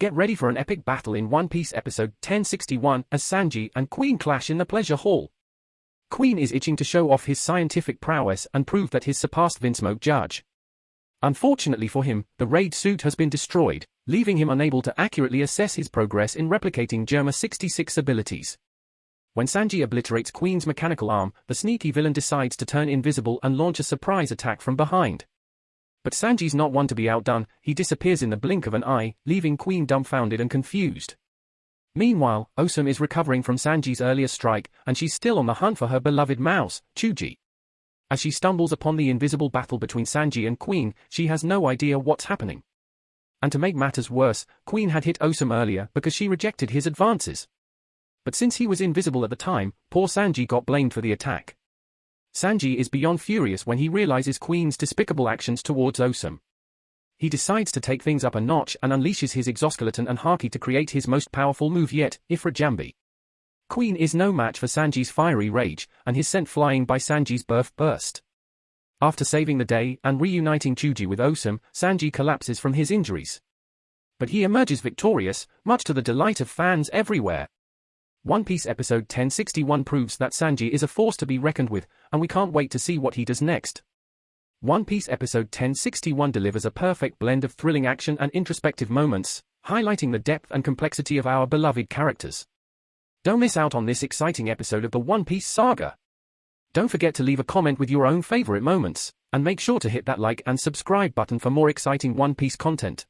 get ready for an epic battle in One Piece episode 1061 as Sanji and Queen clash in the Pleasure Hall. Queen is itching to show off his scientific prowess and prove that he's surpassed Vinsmoke Judge. Unfortunately for him, the raid suit has been destroyed, leaving him unable to accurately assess his progress in replicating Germa 66 abilities. When Sanji obliterates Queen's mechanical arm, the sneaky villain decides to turn invisible and launch a surprise attack from behind. But Sanji's not one to be outdone, he disappears in the blink of an eye, leaving Queen dumbfounded and confused. Meanwhile, Osum is recovering from Sanji's earlier strike, and she's still on the hunt for her beloved mouse, Chuji. As she stumbles upon the invisible battle between Sanji and Queen, she has no idea what's happening. And to make matters worse, Queen had hit Osum earlier because she rejected his advances but since he was invisible at the time, poor Sanji got blamed for the attack. Sanji is beyond furious when he realizes Queen's despicable actions towards Osum. He decides to take things up a notch and unleashes his exoskeleton and Haki to create his most powerful move yet, Ifrit Jambe. Queen is no match for Sanji's fiery rage, and is sent flying by Sanji's birth burst. After saving the day and reuniting Chuji with Osum, Sanji collapses from his injuries. But he emerges victorious, much to the delight of fans everywhere. One Piece episode 1061 proves that Sanji is a force to be reckoned with, and we can't wait to see what he does next. One Piece episode 1061 delivers a perfect blend of thrilling action and introspective moments, highlighting the depth and complexity of our beloved characters. Don't miss out on this exciting episode of the One Piece saga. Don't forget to leave a comment with your own favorite moments, and make sure to hit that like and subscribe button for more exciting One Piece content.